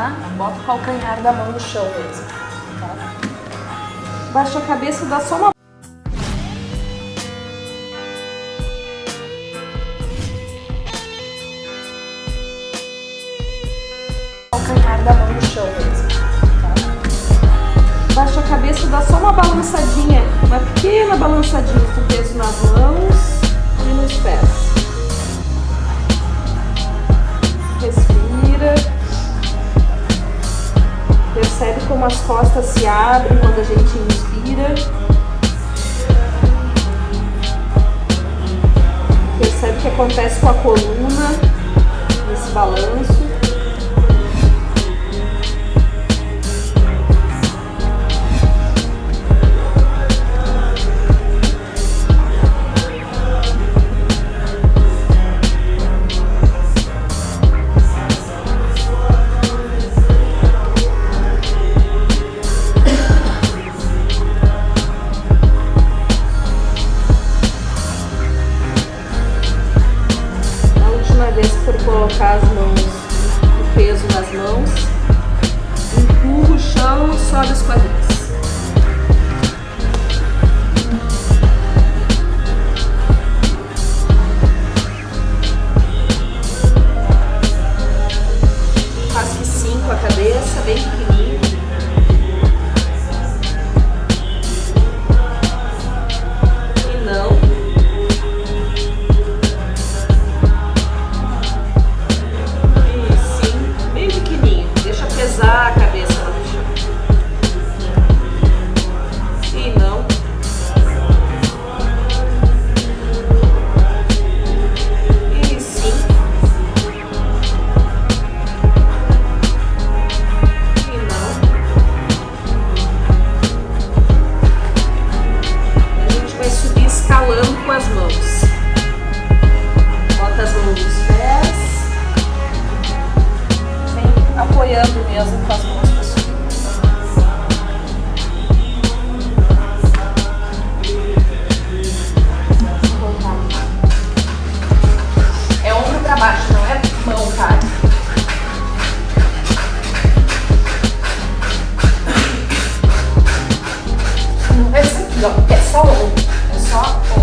Tá? Bota o calcanhar da mão no chão mesmo. Tá? Baixa a cabeça, dá só uma calcanhar da mão no chão mesmo. Tá? Baixa a cabeça, dá só uma balançadinha, uma pequena balançadinha com peso nas mãos e nos pés. Como as costas se abrem quando a gente inspira. Percebe o que acontece com a coluna nesse balanço. Colocar as mãos, o peso nas mãos, empurra o chão sobe os quadris. Rasque cinco a cabeça, bem pequenininho. Levanta as mãos dos pés. Vem apoiando mesmo com as mãos para cima. É ombro para baixo, não é mão, cara. Não é isso aqui, ó. É só ombro. É só ombro.